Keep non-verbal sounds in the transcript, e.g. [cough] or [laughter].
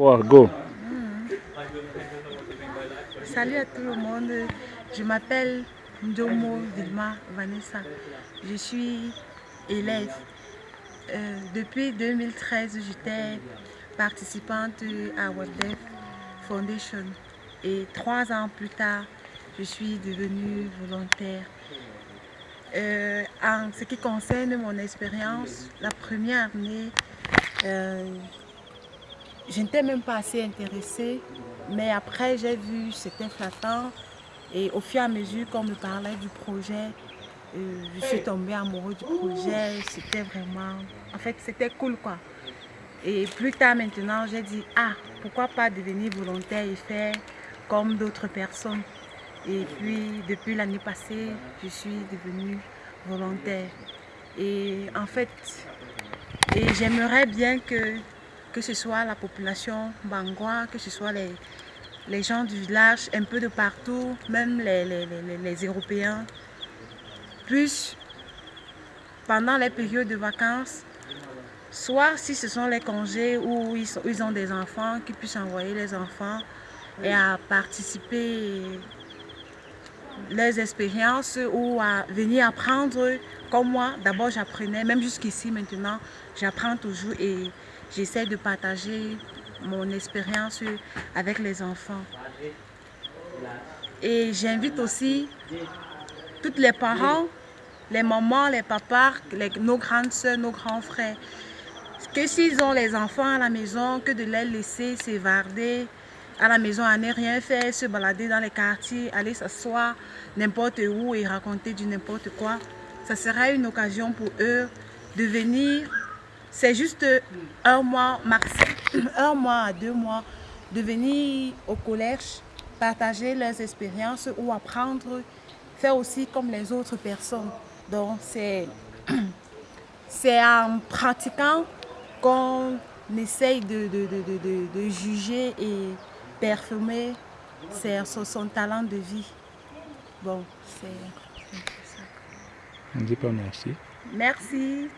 Go. Salut à tout le monde. Je m'appelle Ndomo Vilma Vanessa. Je suis élève. Euh, depuis 2013, j'étais participante à WebDev Foundation. Et trois ans plus tard, je suis devenue volontaire. Euh, en ce qui concerne mon expérience, la première année, euh, je n'étais même pas assez intéressée, mais après j'ai vu, c'était flattant. Et au fur et à mesure qu'on me parlait du projet, euh, je suis tombée amoureuse du projet. C'était vraiment... En fait, c'était cool quoi. Et plus tard maintenant, j'ai dit, ah, pourquoi pas devenir volontaire et faire comme d'autres personnes? Et puis, depuis l'année passée, je suis devenue volontaire. Et en fait, et j'aimerais bien que, que ce soit la population bangois, que ce soit les, les gens du village, un peu de partout, même les, les, les, Européens, puissent, pendant les périodes de vacances, soit si ce sont les congés où ils, ils ont des enfants, qu'ils puissent envoyer les enfants et à participer les expériences ou à venir apprendre comme moi. D'abord j'apprenais, même jusqu'ici maintenant, j'apprends toujours et j'essaie de partager mon expérience avec les enfants. Et j'invite aussi tous les parents, les mamans, les papas, nos grandes soeurs, nos grands frères, que s'ils ont les enfants à la maison, que de les laisser s'évarder à la maison à ne rien faire, se balader dans les quartiers, aller s'asseoir n'importe où et raconter du n'importe quoi. Ça sera une occasion pour eux de venir, c'est juste un mois [clears throat] un mois à deux mois, de venir au collège, partager leurs expériences ou apprendre, faire aussi comme les autres personnes. Donc c'est [clears throat] en pratiquant qu'on essaye de, de, de, de, juger et perfumer son, son, talent de vie. Bon, c'est ça. On dit pas merci. Merci.